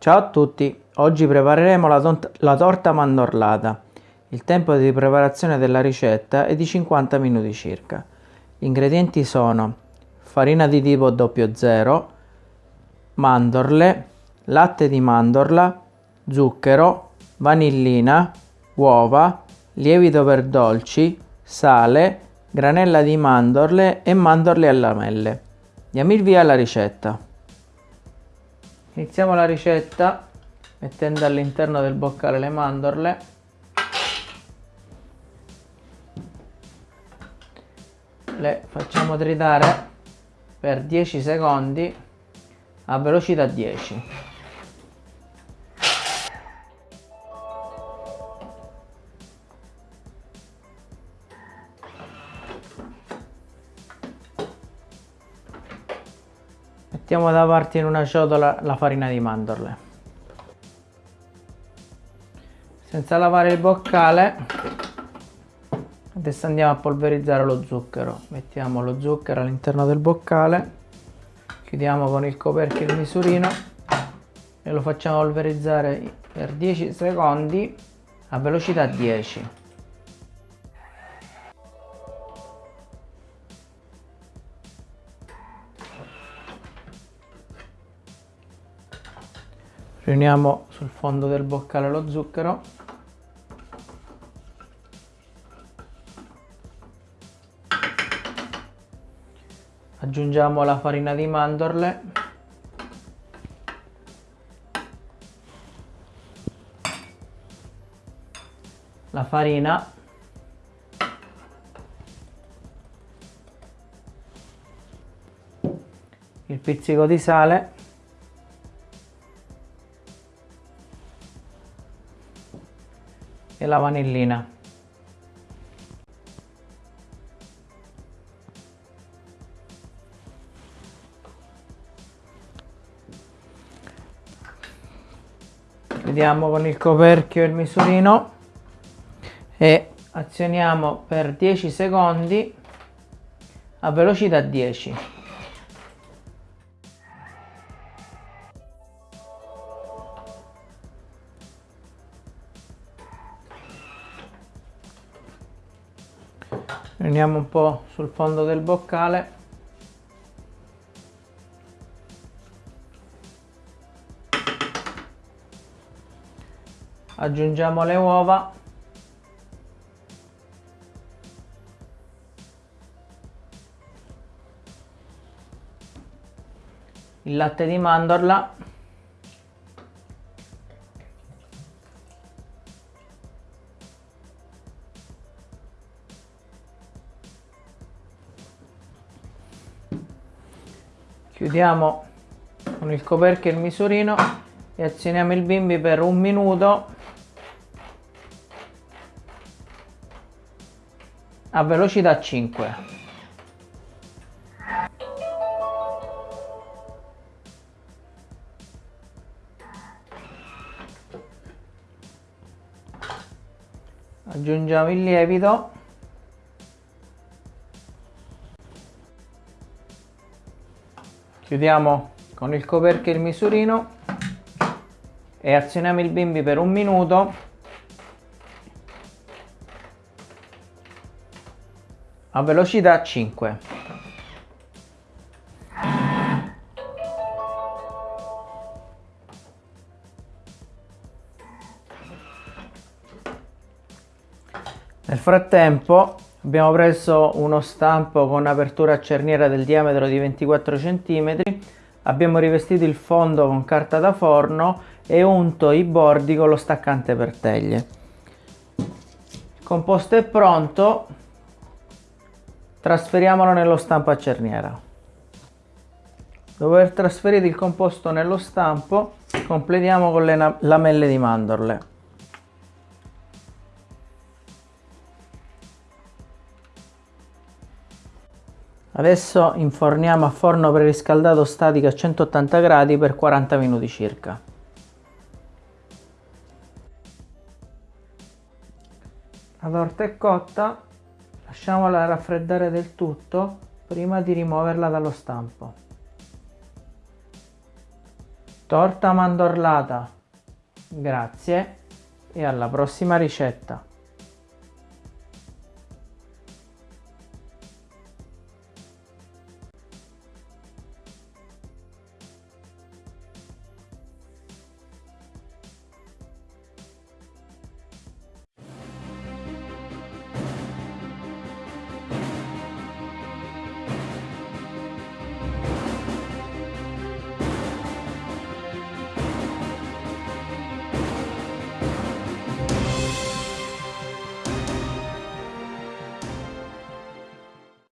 Ciao a tutti, oggi prepareremo la, la, torta mandorlata. Il tempo di preparazione della ricetta è di 50 minuti circa. Gli ingredienti sono farina di tipo 00, mandorle, latte di mandorla, zucchero, vanillina, uova, lievito per dolci, sale, granella di mandorle e mandorle a lamelle. Diamo il via alla ricetta. Iniziamo la ricetta mettendo all'interno del boccale le mandorle. Le facciamo tritare per 10 secondi a velocità 10. Mettiamo da parte in una ciotola la farina di mandorle. Senza lavare il boccale, adesso andiamo a polverizzare lo zucchero. Mettiamo lo zucchero all'interno del boccale, chiudiamo con il coperchio il misurino e lo facciamo polverizzare per 10 secondi a velocità 10. Riuniamo sul fondo del boccale lo zucchero. Aggiungiamo la farina di mandorle. La farina. Il pizzico di sale e la vanillina. Chiudiamo con il coperchio il misurino e azioniamo per 10 secondi a velocità 10. Riuniamo un po' sul fondo del boccale. Aggiungiamo le uova. Il latte di mandorla chiudiamo con il coperchio il misurino e azioniamo il bimbi per un minuto. A velocità 5 aggiungiamo il lievito chiudiamo con il coperchio il misurino e azioniamo il bimbi per un minuto. A velocità 5 nel frattempo Abbiamo preso uno stampo con apertura a cerniera del diametro di 24 cm, abbiamo rivestito il fondo con carta da forno e unto i bordi con lo staccante per teglie. Il composto è pronto, trasferiamolo nello stampo a cerniera. Dopo aver trasferito il composto nello stampo, completiamo con le lamelle di mandorle. Adesso inforniamo a forno preriscaldato statico a 180 gradi per 40 minuti circa. La torta è cotta, lasciamola raffreddare del tutto prima di rimuoverla dallo stampo. Torta mandorlata. Grazie e alla prossima ricetta.